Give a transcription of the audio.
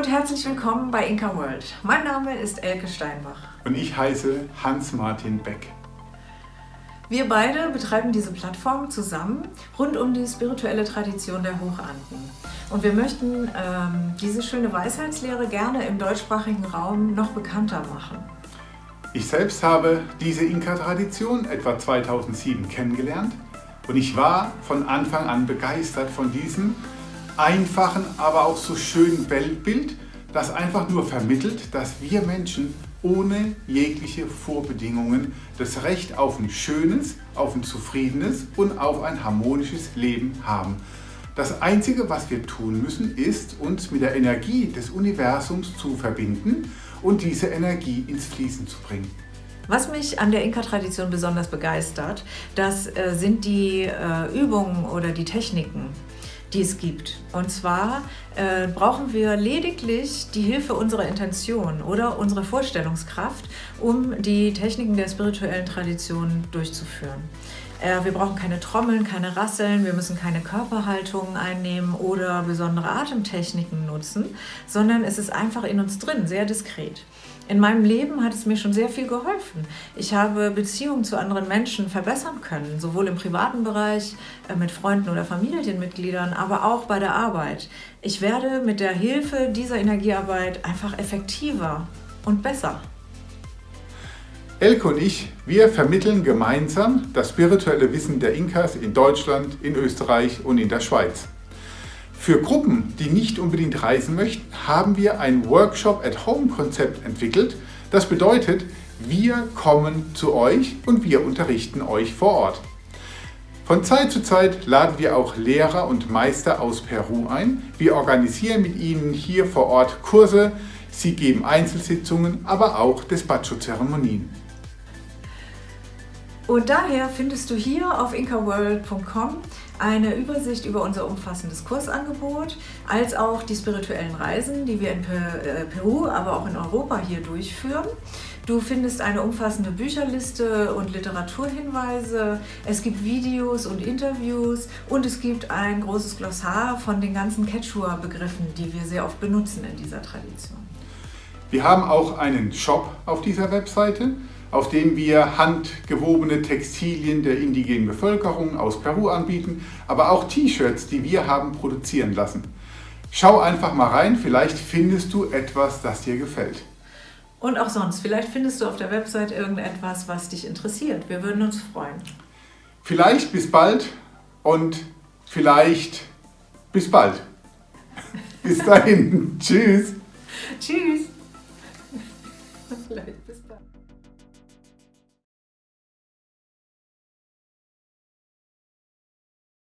und herzlich willkommen bei Inka World. Mein Name ist Elke Steinbach. Und ich heiße Hans-Martin Beck. Wir beide betreiben diese Plattform zusammen rund um die spirituelle Tradition der Hochanden. Und wir möchten ähm, diese schöne Weisheitslehre gerne im deutschsprachigen Raum noch bekannter machen. Ich selbst habe diese Inka-Tradition etwa 2007 kennengelernt und ich war von Anfang an begeistert von diesem einfachen, aber auch so schönen Weltbild, das einfach nur vermittelt, dass wir Menschen ohne jegliche Vorbedingungen das Recht auf ein schönes, auf ein zufriedenes und auf ein harmonisches Leben haben. Das Einzige, was wir tun müssen, ist, uns mit der Energie des Universums zu verbinden und diese Energie ins Fließen zu bringen. Was mich an der Inka-Tradition besonders begeistert, das äh, sind die äh, Übungen oder die Techniken die es gibt. Und zwar äh, brauchen wir lediglich die Hilfe unserer Intention oder unserer Vorstellungskraft, um die Techniken der spirituellen Tradition durchzuführen. Äh, wir brauchen keine Trommeln, keine Rasseln, wir müssen keine Körperhaltungen einnehmen oder besondere Atemtechniken nutzen, sondern es ist einfach in uns drin, sehr diskret. In meinem Leben hat es mir schon sehr viel geholfen. Ich habe Beziehungen zu anderen Menschen verbessern können, sowohl im privaten Bereich äh, mit Freunden oder Familienmitgliedern, aber auch bei der Arbeit. Ich werde mit der Hilfe dieser Energiearbeit einfach effektiver und besser. Elke und ich, wir vermitteln gemeinsam das spirituelle Wissen der Inkas in Deutschland, in Österreich und in der Schweiz. Für Gruppen, die nicht unbedingt reisen möchten, haben wir ein Workshop-at-Home-Konzept entwickelt. Das bedeutet, wir kommen zu euch und wir unterrichten euch vor Ort. Von Zeit zu Zeit laden wir auch Lehrer und Meister aus Peru ein. Wir organisieren mit ihnen hier vor Ort Kurse, sie geben Einzelsitzungen, aber auch Despacho-Zeremonien. Und daher findest du hier auf inkaworld.com eine Übersicht über unser umfassendes Kursangebot, als auch die spirituellen Reisen, die wir in äh, Peru, aber auch in Europa hier durchführen. Du findest eine umfassende Bücherliste und Literaturhinweise, es gibt Videos und Interviews und es gibt ein großes Glossar von den ganzen Quechua-Begriffen, die wir sehr oft benutzen in dieser Tradition. Wir haben auch einen Shop auf dieser Webseite auf dem wir handgewobene Textilien der indigenen Bevölkerung aus Peru anbieten, aber auch T-Shirts, die wir haben produzieren lassen. Schau einfach mal rein, vielleicht findest du etwas, das dir gefällt. Und auch sonst, vielleicht findest du auf der Website irgendetwas, was dich interessiert. Wir würden uns freuen. Vielleicht bis bald und vielleicht bis bald. bis dahin. Tschüss. Tschüss. Vielleicht.